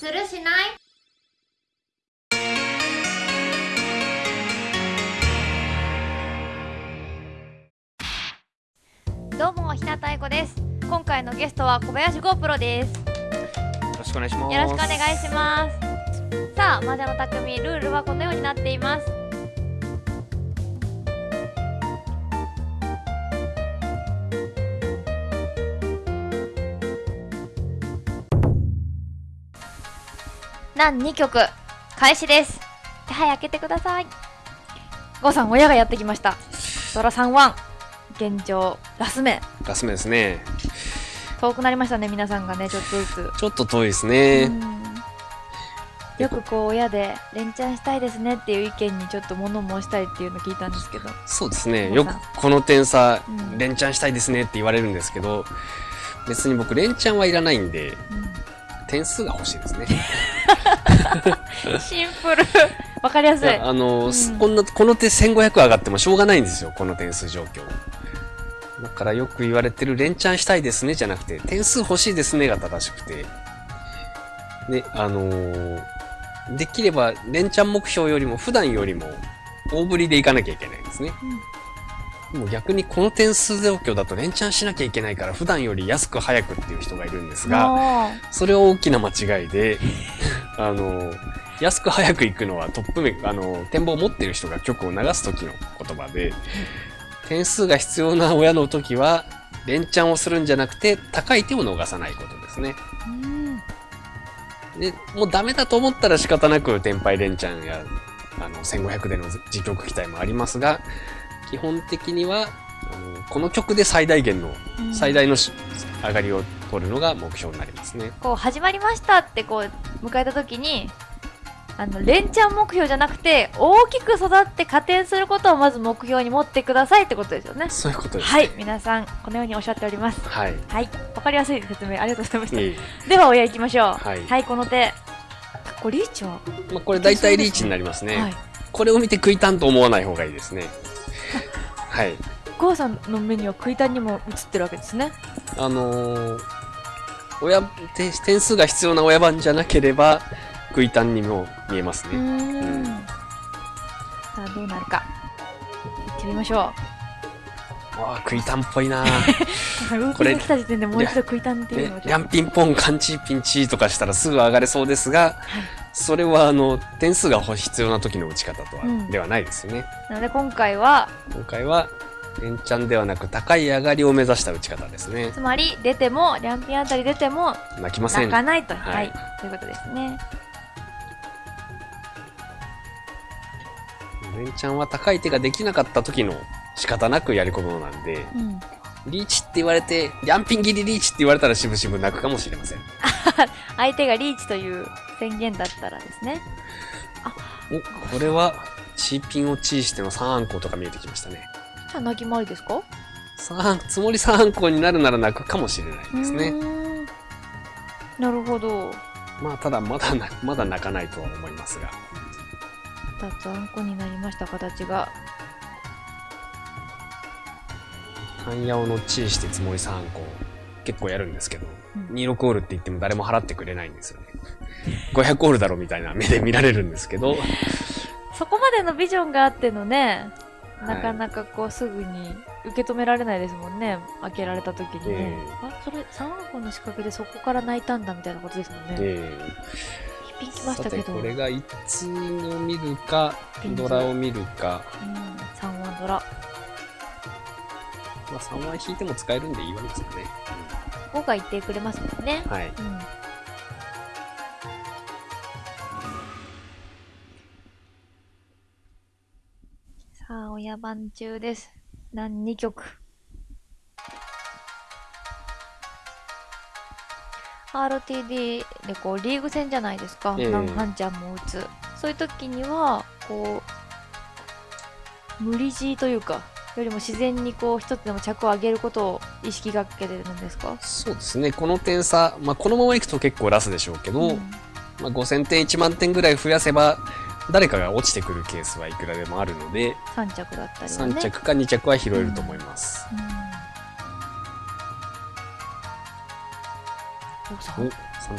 するしない？どうも日向愛子です。今回のゲストは小林 GO プロです。よろしくお願いします。よろしくお願いします。さあ魔女の匠ルールはこのようになっています何2曲開始です。はい開けてください。ゴーさん親がやってきました。ドラ3ワン。現状ラス目。ガス目ですね。遠くなりましたね皆さんがねちょっとずつ。ちょっと遠いですね。うん。よくこう親で連チャンしたいですねっていう意見にちょっと物申したいっていうの聞いたんですけど、そうですね。よくこの点差、うん。連チャンしたいですねって言われるんですけど、別に僕連チャンはいらないんで、点数が欲しいですね。シンプル わかりやすいいやあの、うんこんな、この手1500上がってもしょうがないんですよ。この点数状況。だからよく言われてる連チャンしたいですねじゃなくて、点数欲しいですねが正しくて。で、あのーできれば連チャン目標よりも普段よりも大振りでいかなきゃいけないんですね。もう逆にこの点数状況だと連チャンしなきゃいけないから普段より安く早くっていう人がいるんですが、もそれは大きな間違いで、あの、安く早く行くのはトップメ、あの、展望を持っている人が曲を流す時の言葉で、点数が必要な親の時は、連チャンをするんじゃなくて、高い手を逃さないことですね。ううんで、もうダメだと思ったら仕方なく、天敗連チャンや、あの、1500での自曲期待もありますが、基本的には、あのこの曲で最大限の、うん。最大のし上がりを取るのが目標になりますね。こう始まりましたってこう迎えた時にあの連チャン目標じゃなくて大きく育って加点することをまず目標に持ってくださいってことですよね。そういうことです。はい。皆さんこのようにおっしゃっております。はい。はい。わかりやすい説明ありがとうございました。いえいえでは親行きましょう。はい。この手。これリーチは、まあ、これ大体リーチになりますね。はい。これを見て食いたんと思わない方がいいですね。はい。ゴーさんの目には食いたんにも映ってるわけですね。あのー親、点点数が必要な親番じゃなければ、食いたんにも見えますね。ん。さあどうなるか。行ってみましょわあ、食いたんっぽいな。うウーピンが来た時点でもう一度食いたんっていうのをリャンピンポン、カンチーピンチーとかしたらすぐ上がれそうですが、それはあの、点数が必要な時の打ち方とは、うんではないですよね。なので今回は今回は、エンチャンではなく高い上がりを目指した打ち方ですね。つまり出てもリャンピンあたり出ても泣きません。泣かないとはいはい、ということですねレンチャンは高い手ができなかった時の仕方なくやり込むものなんで、うんリーチって言われて、リャンピンギリリーチって言われたらしぶしぶ泣くかもしれません。相手がリーチという宣言だったらですねお、これは、チーピンをチーしての3アンコウとか見えてきましたね。じゃあ泣き回りですか？三つもり3アンコウになるなら泣くかもしれないですうね。なるほどまあ、ただまだな、まだ泣かないとは思いますが。2つあんこになりました形が半ヤオのチーしてつもり3アンコウ、結構やるんですけど、うん26オールって言っても誰も払ってくれないんですよね。500オールだろみたいな目で見られるんですけど、そこまでのビジョンがあってのねはい。なかなかこうすぐに受け止められないですもんね。開けられた時にね、ええ。あそれ3本の仕掛けでそこから泣いたんだみたいなことですもんね、え一品きましたけど。これがいつを見るかドラを見るか、うん、3ワンドラ。まあ、3枚引いても使えるんでいいわけですよね、5が言ってくれますもんね。はい。うんさあ、親番中です。何2曲？RTD でこうリーグ戦じゃないですか。ええ何半ちゃんも打つ。そういう時には、こう、無理強いというか、よりも自然にこう一つでも着を上げることを意識がけてるんですか？そうですねこの点差、まあ、このままいくと結構ラスでしょうけど、うんまあ、5000点1万点ぐらい増やせば誰かが落ちてくるケースはいくらでもあるので、3着だったりはね。3着か2着は拾えると思います、うん。おさお3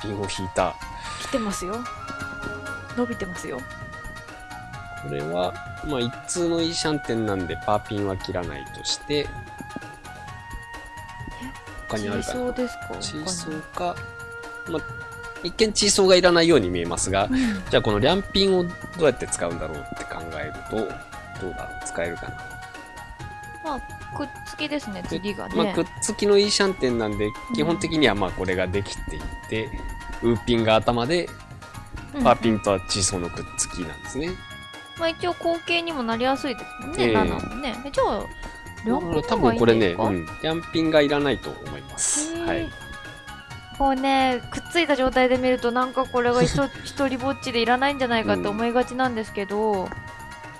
ピンを引いた。来てますよ。伸びてますよ。これは、まあ、一通のイーシャンテンなんで、パーピンは切らないとして、他にあるかな。そうですか？チーソーか、まあ、一見チーソーがいらないように見えますが、うん。じゃあこのリャンピンをどうやって使うんだろうって考えると、どうだろう使えるかな。まあくっつきですね次がね、まあ、くっつきのイーシャンテンなんで、基本的にはまあこれができていて、ウーピンが頭で、うん。パーピンとはチーソーのくっつきなんですね。まあ一応後継にもなりやすいですもんね、ええ。7もね。でじゃあ両方がいい分これね、んですか、うん、リャンピンがいらないと思います。はい。こうねくっついた状態で見るとなんかこれが一人ぼっちでいらないんじゃないかって思いがちなんですけど、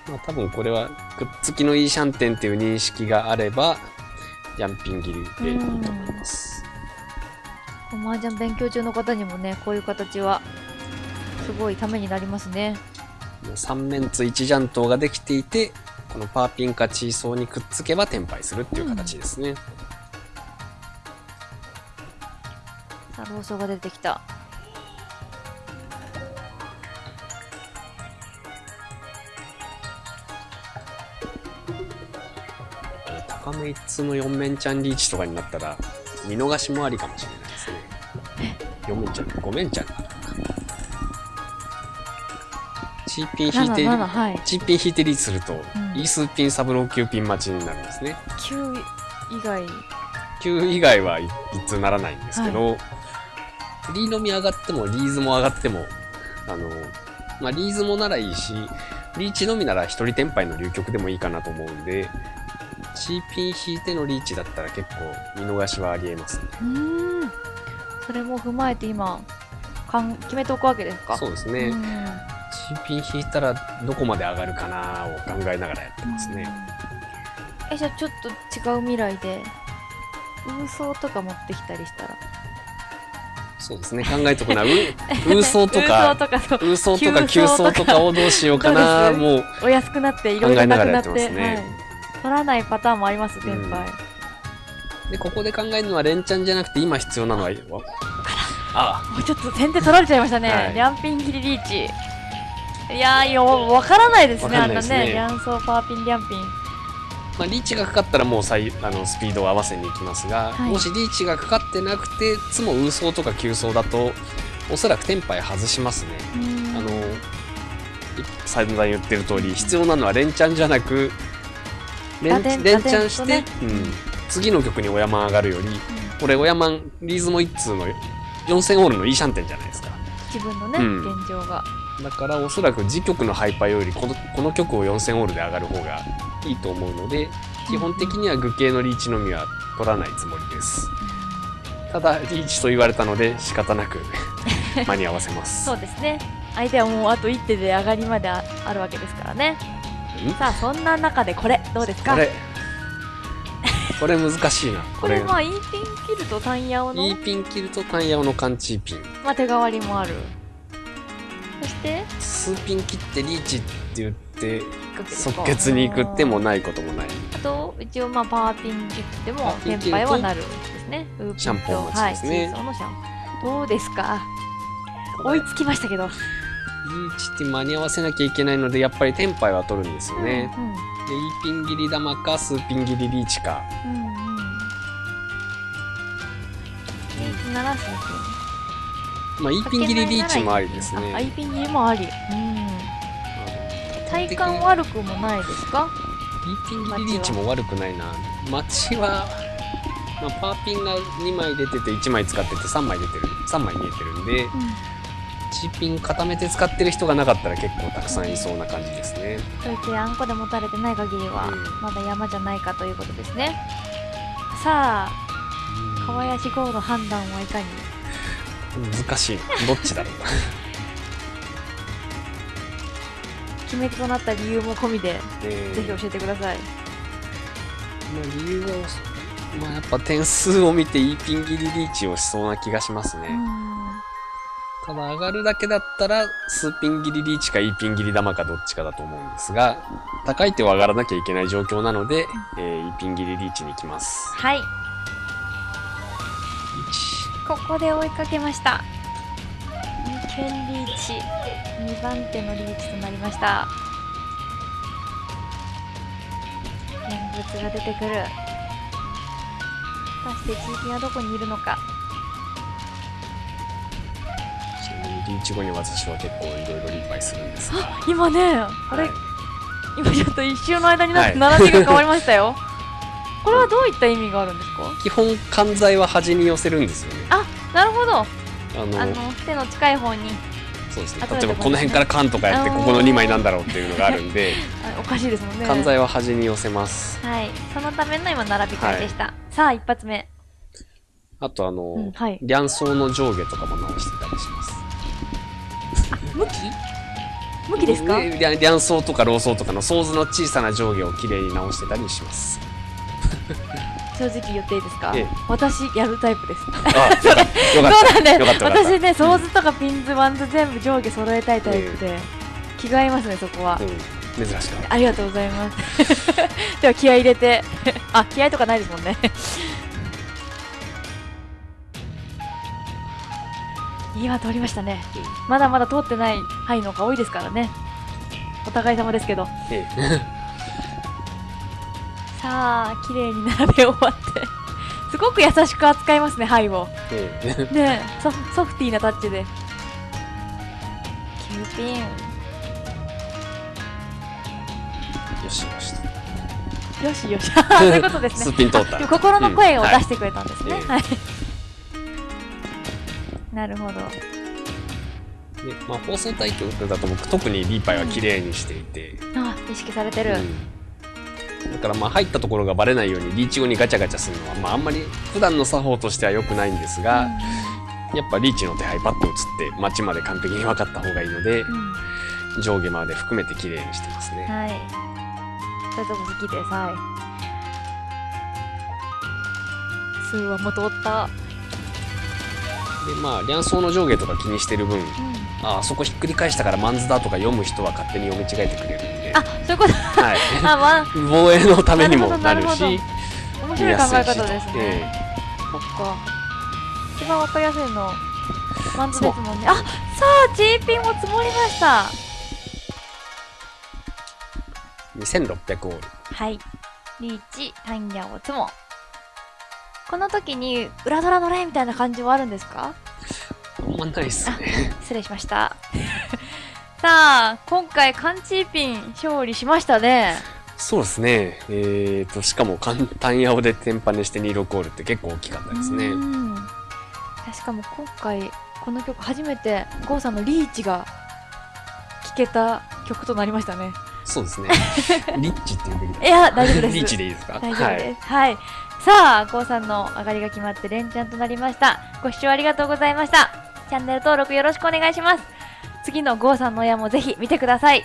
まあ多分これはくっつきのイーシャンテンっていう認識があれば、リャンピン切りでいいと思います。こう麻雀勉強中の方にもねこういう形はすごいためになりますね3面つ1ジャントができていて、このパーピンかチーソーにくっつけば転廃するっていう形ですね。さあローソーが出てきた高め一通の4面ちゃんリーチとかになったら、見逃しもありかもしれないですね。4面ちゃん、5面ちゃんかな。チーピン引いて、77はいチーピン引いてリーチすると、んイースピンサブロー9ピン待ちになるんですね。9以外9以外は一通ならないんですけど、リーのみ上がってもリーズも上がっても、あの、まあ、リーズもならいいし、リーチのみなら一人転廃の流局でもいいかなと思うんで、チーピン引いてのリーチだったら結構見逃しはありえますね。うーんそれも踏まえて今かん決めておくわけですか？そうですね。うんチーピン引いたらどこまで上がるかなを考えながらやってますね。えじゃあちょっと違う未来でウーソーとか持ってきたりしたら？そうですね。考えとくな。う、ウーソーとか、とかそうウーソーとか。急走とかをどうしようかな。もう、お安くなっていろいろなくなって考えながらやってますね。はい、取らないパターンもあります先輩、で、ここで考えるのは連チャンじゃなくて今必要なのは、わあ。もうちょっと先手取られちゃいましたね、はい。リャンピン切りリーチ。いやーよわからないですねわかんないですね。あんなねリャンソーパーピンリャンピンまあ、リーチがかかったらもう最あのスピードを合わせに行きますが、はい。もしリーチがかかってなくて、つもウーソーとか急走だと、おそらくテンパイ外しますね。あの、い散々言ってる通り、必要なのは連チャンじゃなく、連連チャンして、打うん、次の曲にオヤマン上がるより、これオヤマン、リーズも一通の4000オールのイーシャンテンじゃないですか。自分のね、うん。現状が。だからおそらく次曲のハイパーよりこのこの曲を4000オールで上がる方がいいと思うので基本的には具形のリーチのみは取らないつもりです。ただリーチと言われたので仕方なく 間に合わせます。そうですね。相手はもうあと一手で上がりまでああるわけですからね。ん？さあそんな中でこれどうですか？これ。これ難しいな。こ これれまあイーピン切るとタンヤオの？E ピン切るとタンヤオのカンチーピン。まあ手代わりもある。そして数ピン切ってリーチって言って即決に行くってもないこともない。あと一応まあパーピン切ってもパーピン転切ると廃はなるんですね。シャンポン待ちですね。はい、のシャンどうですか？追いつきましたけど。リーチって間に合わせなきゃいけないのでやっぱりテンパイは取るんですよね、うんで E ピン切り玉か数ピン切りリーチか。うんうん。リーチなら数ピンまあ E ピン切りリーチもありですねあ、イーピン切りもあり。うん。体感悪くもないですか？E ピン切りリーチも悪くないなマチは、まあ、パーピンが2枚出てて1枚使ってて3枚出てる3枚見えてるんでうチピン固めて使ってる人がなかったら結構たくさんいそうな感じですねん。といってあんこで持たれてない限りはうんまだ山じゃないかということですね。さあ、川谷志号の判断はいかに？難しいなどっちだろう 決め手となった理由も込みで、えーぜひ教えてください。まあ、理由は、まあ、やっぱ点数を見て E ピン切りリーチをしそうな気がしますね。うん。ただ上がるだけだったら、数ピン切りリーチか E ピン切り玉かどっちかだと思うんですが、高い手は上がらなきゃいけない状況なので、えー E ピン切りリーチに行きます。はい、1、ここで追いかけました。剣リーチ2番手のリーチとなりました。現物が出てくる。果たして GP はどこにいるのか。リーチ後に私は結構いろいろリーパイするんですが。今ね。あれ、はい。今ちょっと一瞬の間になってはい並びが変わりましたよ、これはどういった意味があるんですか？基本、関材は端に寄せるんですよね。あなるほど。あの、あの手の近い方に。そうですね。例えばこの辺からカンとかやって、ここの2枚なんだろうっていうのがあるんで、あ おかしいですもんね。関材は端に寄せます。はい。そのための今並び替えでした、さあ一発目。あとあの、うんはい。両層の上下とかも直してたりします。向き？向きですか？ね両両層とかロー層とかのソーズの小さな上下をきれいに直してたりします。正直言っていいですか、ええ。私やるタイプです。そうなんです。私ねソーズとかピンズワンズ全部上下揃えたいタイプで、気が合いますねそこは、うん、珍しかった。ありがとうございます。では気合い入れて。あ気合いとかないですもんね。今通りましたね。まだまだ通ってない範囲の方が多いですからね。お互い様ですけど。ええさあ綺麗に並べ終わって。すごく優しく扱いますね範囲を。ええ。ねえソフソフティーなタッチで。9ピン。よしよし。よしよし。そういうことですね。スピン通った。心の声を出してくれたんですね、うん。はい、なるほど。でまあ、放送対局だと僕特にリーパイは綺麗にしていて、あ意識されてる、うん。だからまあ入ったところがバレないようにリーチ後にガチャガチャするのは、まあ、あんまり普段の作法としては良くないんですが、やっぱリーチの手配パッと移って街まで完璧に分かった方がいいのでうん。うん上下まで含めて綺麗にしてますね。はい。そういうとこ好きですはい。数はも通った。でまあ両層の上下とか気にしてる分うん。ああそこひっくり返したからマンズだとか読む人は勝手に読み違えてくれるんで、あそういうこと。はい、あまあ。防衛のためにもなるなるほど。なるし。面白い考え方ですね、えそっか。一番わかりやすいのマンズですもんねあさあ G ピンも積もりました。え2600オール。はい。リーチタンヤを積もこの時に裏ドラのれみたいな感じはあるんですか？あんまないっすね。失礼しましたさあ今回カンチーピン勝利しましたね。そうですね。えーとしかも簡単ヤオでテンパネして26オールって結構大きかったですね。うん。しかも今回この曲初めて郷さんのリーチが聴けた曲となりましたね。そうですね。リッチって言うべきだい。や大丈夫です。リッチでいいですか？大丈夫です。はい、さあ郷さんの上がりが決まって連チャンとなりました。ご視聴ありがとうございました。チャンネル登録よろしくお願いします次の郷さんの親もぜひ見てください。